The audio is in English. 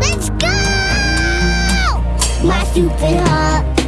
Let's go! My stupid heart